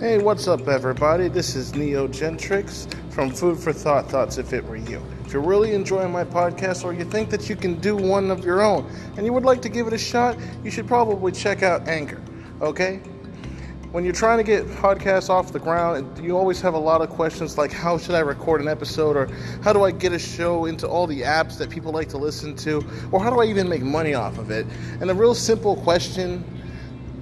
Hey, what's up, everybody? This is Neo Gentrix from Food for Thought Thoughts If It Were You. If you're really enjoying my podcast or you think that you can do one of your own and you would like to give it a shot, you should probably check out Anchor, okay? When you're trying to get podcasts off the ground, you always have a lot of questions like how should I record an episode or how do I get a show into all the apps that people like to listen to or how do I even make money off of it? And a real simple question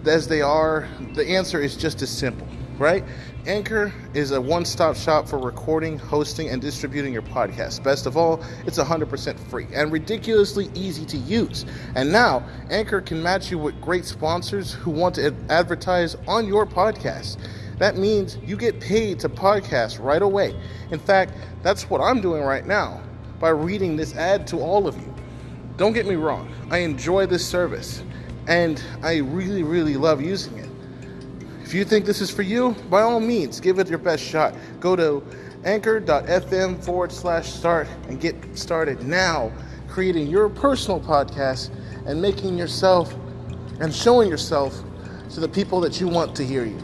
as they are, the answer is just as simple right? Anchor is a one stop shop for recording, hosting, and distributing your podcast. Best of all, it's 100% free and ridiculously easy to use. And now, Anchor can match you with great sponsors who want to advertise on your podcast. That means you get paid to podcast right away. In fact, that's what I'm doing right now by reading this ad to all of you. Don't get me wrong, I enjoy this service and I really, really love using it. If you think this is for you, by all means, give it your best shot. Go to anchor.fm forward slash start and get started now creating your personal podcast and making yourself and showing yourself to the people that you want to hear you.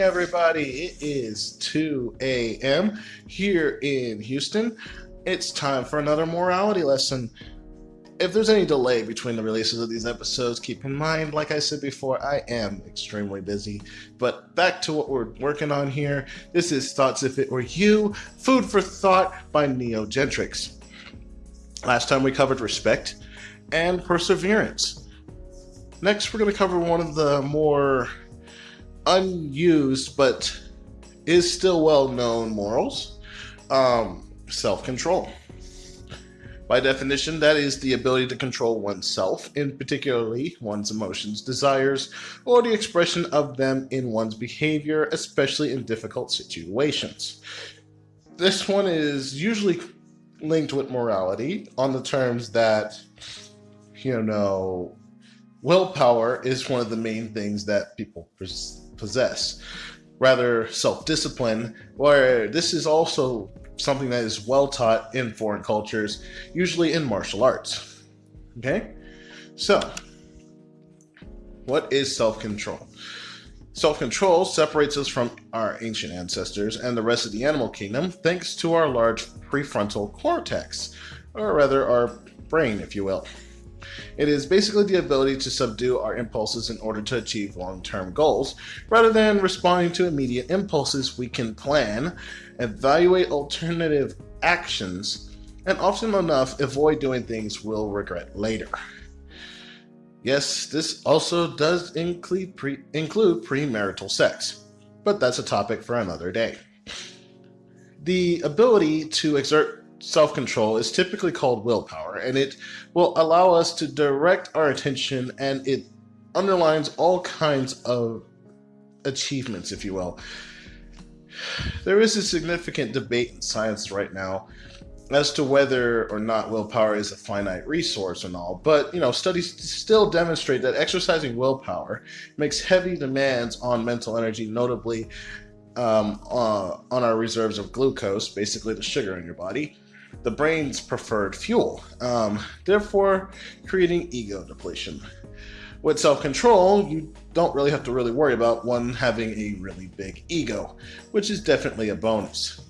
Everybody. It is 2 a.m. here in Houston. It's time for another morality lesson. If there's any delay between the releases of these episodes, keep in mind, like I said before, I am extremely busy. But back to what we're working on here. This is Thoughts If It Were You Food for Thought by Neo Gentrix. Last time we covered respect and perseverance. Next, we're going to cover one of the more unused but is still well known morals um, self control. By definition, that is the ability to control oneself, in particularly one's emotions, desires, or the expression of them in one's behavior, especially in difficult situations. This one is usually linked with morality on the terms that, you know, willpower is one of the main things that people possess. Rather, self discipline, where this is also something that is well taught in foreign cultures, usually in martial arts. Okay? So, what is self control? Self control separates us from our ancient ancestors and the rest of the animal kingdom thanks to our large prefrontal cortex, or rather, our brain, if you will. It is basically the ability to subdue our impulses in order to achieve long term goals. Rather than responding to immediate impulses, we can plan, evaluate alternative actions, and often enough avoid doing things we'll regret later. Yes, this also does include, pre- include premarital sex, but that's a topic for another day. The ability to exert self control is typically called willpower, and it will allow us to direct our attention and it underlines all kinds of achievements, if you will. There is a significant debate in science right now as to whether or not willpower is a finite resource and all, but you know, studies still demonstrate that exercising willpower makes heavy demands on mental energy, notably um, uh, on our reserves of glucose, basically the sugar in your body, the brain's preferred fuel, um, therefore creating ego depletion. With self control, you don't really have to really worry about one having a really big ego, which is definitely a bonus.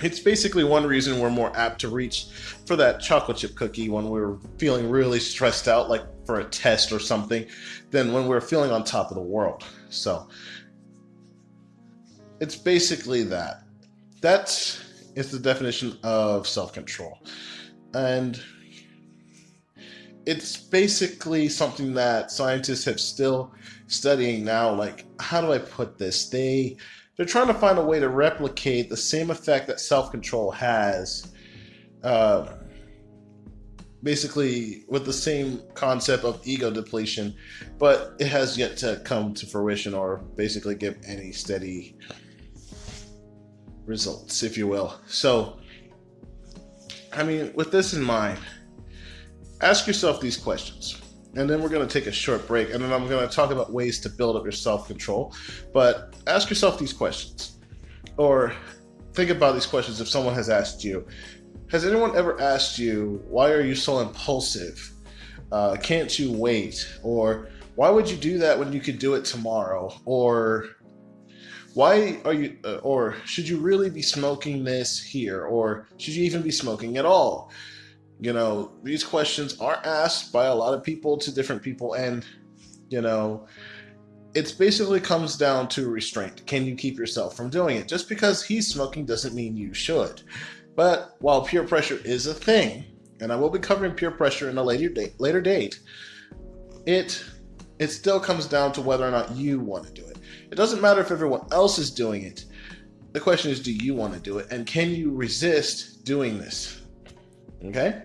It's basically one reason we're more apt to reach for that chocolate chip cookie when we're feeling really stressed out, like for a test or something, than when we're feeling on top of the world. So, it's basically that. That's is the definition of self control. And it's basically something that scientists have still studying now like how do i put this they they're trying to find a way to replicate the same effect that self-control has uh, basically with the same concept of ego depletion but it has yet to come to fruition or basically give any steady results, if you will. So, I mean, with this in mind, ask yourself these questions. And then we're going to take a short break, and then I'm going to talk about ways to build up your self control. But ask yourself these questions. Or think about these questions if someone has asked you, Has anyone ever asked you, why are you so impulsive? Uh, can't you wait? Or why would you do that when you could do it tomorrow? Or why are you, uh, or should you really be smoking this here? Or should you even be smoking at all? You know, these questions are asked by a lot of people to different people, and, you know, it's basically comes down to restraint. Can you keep yourself from doing it? Just because he's smoking doesn't mean you should. But while peer pressure is a thing, and I will be covering peer pressure in a later date, later date, it it still comes down to whether or not you want to do it. It doesn't matter if everyone else is doing it. The question is, do you want to do it, and can you resist doing this? Okay.